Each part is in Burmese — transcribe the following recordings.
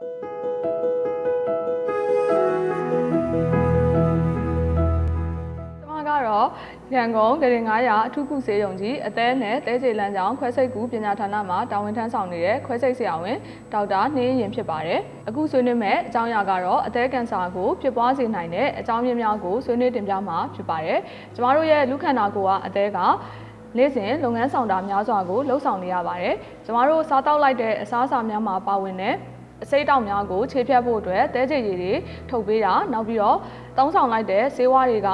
ကျွန်မကတော့ရန်ကုန်ဂရင်900အထူးကုဆေးရုံကြီးအသေးနဲ့တဲကျေလန်းကျောင်းခွဲစိတ်ကူပညာဌာနမှာတာဝန်ထမ်းဆောင်နေတဲ့ခွဲစိတ်ဆရာဝန်ဒေါက်တာနှင်းရင်ဖြစ်ပါတယ်။အခုဆွေးနွေးမဲ့အကြောင်းအရာကတော့အသေးကင်ဆာကိုဖြစ်ပွားစေနိုင်တဲ့အကြောင်းရင်းများကိုဆွေးနွေးတင်ပြမှာဖြစ်ပါတယ်။ကျမတို့ရဲ့လူခန္ဓာကိုယ်ကအသေးကနေ့စဉ်လုပ်ငန်းဆောင်တာများစွာကိုလှုပ်ဆောင်နေရပါတယ်။ကျမတို့စားတောက်လိုက်တဲ့အစားအစာများမှာပါဝင်တဲ့ အစိတ်တောင်များကိုခြေဖြတ်ဖို့အတွက်တဲကြည်ရည်တွေထုတ်ပေးတာနောက်ပြီးတော့တောင်းဆောင်လိုက်တဲ့ဆေးဝါးတွေက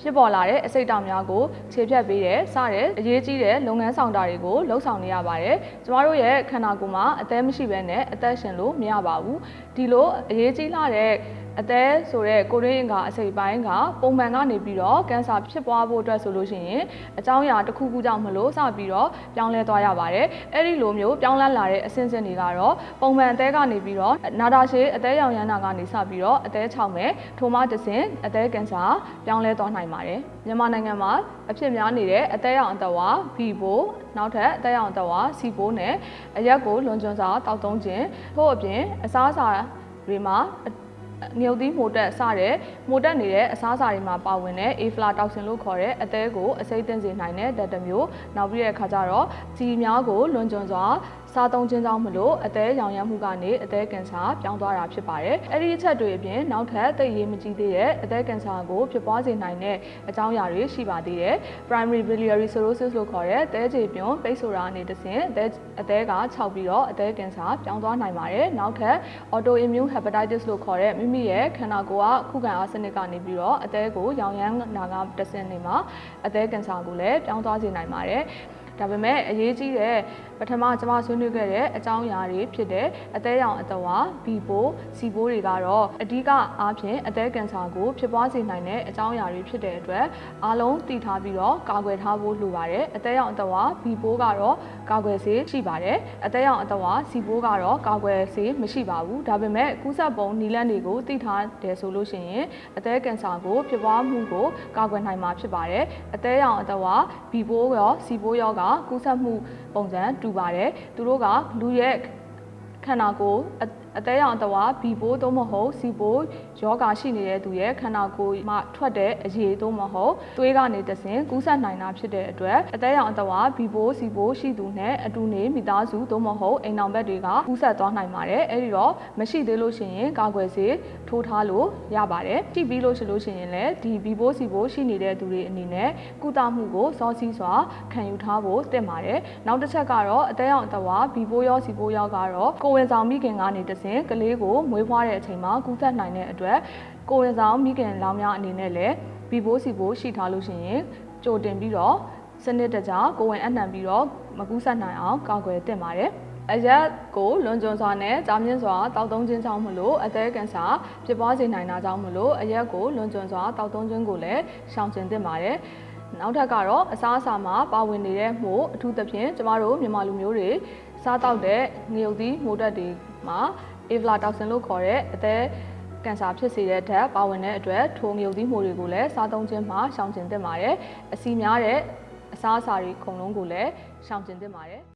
ဖြစ်ပေါ်လာတဲ့အစိတ်တောင်များကိုခြေဖြတ်ပေးတယ်စတဲ့အရေးကြီးတဲ့လုပ်ငန်းဆောင်တာတွေကိုလှုပ်ဆောင်နေရပါတယ်ကျမတို့ရဲ့ခန္ဓာကိုယ်မှာအသက်မရှိဘဲနဲ့အသက်ရှင်လို့မရပါဘူးဒီလိုအရေးကြီးလာတဲ့ အသက်ဆိုတဲ့ကိုရင်းအင်္ဂါအစိတ်ပိုင်းကပုံမှန်ကနေပြီးတော့ကင်ဆာဖြစ်ပွားဖို့အတွက်ဆိုလို့ရှိရင်အကြောင်းအရာတစ်ခုခုကြောင့်မလို့စပြီးတော့ပြောင်းလဲသွားရပါတယ်အဲ့ဒီလိုမျိုးပြောင်းလဲလာတဲ့အဆင့်ဆင့်တွေကတော့ပုံမှန်အသက်ကနေပြီးတော့နာတာရှည်အသက်ရောင်ရမ်းတာကနေစပြီးတော့အသက်၆မယ်ထိုမှတစ်ဆင့်အသက်ကင်ဆာပြောင်းလဲသွားနိုင်ပါတယ်မြန်မာနိုင်ငံမှာအဖြစ်များနေတဲ့အသက်ရောင်အသက်ဝါ B ဘိုနောက်ထပ်အသက်ရောင်အသက်ဝါ C ဘိုနဲ့အရက်ကိုလွန်ကျွန်းစွာတောက်သုံးခြင်းထို့အပြင်အစားအစာတွေမှာ ငြုပ်သီးမိုတက်စတဲ့မိုတက်နေတဲ့အစားအစာတွေမှာပါဝင်တဲ့ aflatoxin လို့ခေါ်တဲ့အသည်းကိုအစိမ့်တင်စေနိုင်တဲ့ဓာတ်တစ်မျိုးနောက်ပြီးတဲ့အခါကျတော့စီများကိုလွန်ကျွံစွာ စားသုံးခြင်းကြောင့်မလို့အသေးရောင်ရမ်းမှုကနေအသေးကင်ဆာပြောင်းသွားတာဖြစ်ပါတယ်။အဲ့ဒီအချက်တွေအပြင်နောက်ထပ်သိရေးမကြီးသေးတဲ့အသေးကင်ဆာကိုဖြစ်ပွားစေနိုင်တဲ့အကြောင်းအရာတွေရှိပါသေးတယ်။ primary biliary cirrhosis လို့ခေါ်တဲ့သဲကြေပြွန်ပိတ်ဆိုတာအနေတစ်ဆင့်အသေးအသေးကခြောက်ပြီးတော့အသေးကင်ဆာပြောင်းသွားနိုင်ပါတယ်။နောက်ထပ် autoimmune hepatitis လို့ခေါ်တဲ့မိမိရဲ့ခန္ဓာကိုယ်ကခုခံအားစနစ်ကနေပြီးတော့အသေးကိုရောင်ရမ်းနာကတစ်ဆင့်နေမှာအသေးကင်ဆာကိုလည်းပြောင်းသွားစေနိုင်ပါတယ်။ဒါပေမဲ့အရေးကြီးတဲ့ပ ထမကျွန်မဆွေးနွေးခဲ့တဲ့အကြောင်းအရာတွေဖြစ်တဲ့အသေးရောင်အသက်ဝါဘီပိုစီပိုးတွေကတော့အဓိကအားဖြင့်အသေးကင်ဆာကိုဖြစ်ပွားစေနိုင်တဲ့အကြောင်းအရာတွေဖြစ်တဲ့အတွက်အားလုံးသိထားပြီးတော့ကာကွယ်ထားဖို့လိုပါတယ်အသေးရောင်အသက်ဝါဘီပိုးကတော့ကာကွယ်ဆေးရှိပါတယ်အသေးရောင်အသက်ဝါစီပိုးကတော့ကာကွယ်ဆေးမရှိပါဘူးဒါပေမဲ့ကူးစက်ပုံနီလန်းတွေကိုသိထားတယ်ဆိုလို့ရှိရင်အသေးကင်ဆာကိုဖြစ်ပွားမှုကိုကာကွယ်နိုင်မှာဖြစ်ပါတယ်အသေးရောင်အသက်ဝါဘီပိုးရောစီပိုးရောကကူးစက်မှုပုံစံတူပါတယ်သူတို့ကလူရဲ့ခန္ဓာကိုယ် အသေးရောင်အတဝါဘီပိုးသို့မဟုတ်စီပိုးယောဂါရှိနေတဲ့သူရဲ့ခန္ဓာကိုယ်မှထွက်တဲ့အရည်သို့မဟုတ်သွေးကနေတဆင်ကူးစက်နိုင်တာဖြစ်တဲ့အတွက်အသေးရောင်အတဝါဘီပိုးစီပိုးရှိသူနဲ့အတူနေမိသားစုသို့မဟုတ်အိမ်အောင်ဘက်တွေကကူးစက်သွားနိုင်ပါတယ်အဲဒီတော့မရှိသေးလို့ရှိရင်ကာကွယ်ဆေးထိုးထားလို့ရပါတယ်ကြည့်ပြီးလို့ရှိလို့ရှိရင်လည်းဒီဘီပိုးစီပိုးရှိနေတဲ့သူတွေအနေနဲ့ကုသမှုကိုစောစီးစွာခံယူထားဖို့တင်ပါတယ်နောက်တစ်ချက်ကတော့အသေးရောင်အတဝါဘီပိုးရောစီပိုးရောကတော့ကိုဝင်ဆောင်မိခင်ကနေတဆင်ကလေးကိုမွေးဖွားတဲ့အချိန်မှာကူးစက်နိုင်တဲ့အတွက်ကိုဝင်ဆောင်မိခင်လောင်များအနေနဲ့လည်းဘီဘိုးစီဘိုးရှိထားလို့ရှိရင်ကြိုတင်ပြီးတော့စနစ်တကျကိုဝင်အနှံပြီးတော့မကူးစက်နိုင်အောင်ကာကွယ်သင့်ပါတယ်အရက်ကိုလွန်ကျွံစွာနဲ့ကြာမြင့်စွာတောက်သုံးခြင်းကြောင့်မလို့အသက်ကင်ဆာဖြစ်ပွားစေနိုင်တာကြောင့်မလို့အရက်ကိုလွန်ကျွံစွာတောက်သုံးခြင်းကိုလည်းရှောင်ကျဉ်သင့်ပါတယ်နောက်ထပ်ကတော့အစားအစာမှာပါဝင်နေတဲ့မှုအထူးသဖြင့်ကျမတို့မြန်မာလူမျိုးတွေစားတောက်တဲ့ငရုတ်သီးမိုးတက်တွေမှာ aflatoxin လို့ခေါ်တဲ့အသက်ကင်ဆာဖြစ်စေတဲ့ဓာတ်ပါဝင်တဲ့အတွက်ထိုငရုတ်သီးမှုတွေကိုလည်းစားသုံးခြင်းမှာရှောင်ကျဉ်သင့်ပါတယ်။အစီများတဲ့အစားအစာတွေအကုန်လုံးကိုလည်းရှောင်ကျဉ်သင့်ပါတယ်။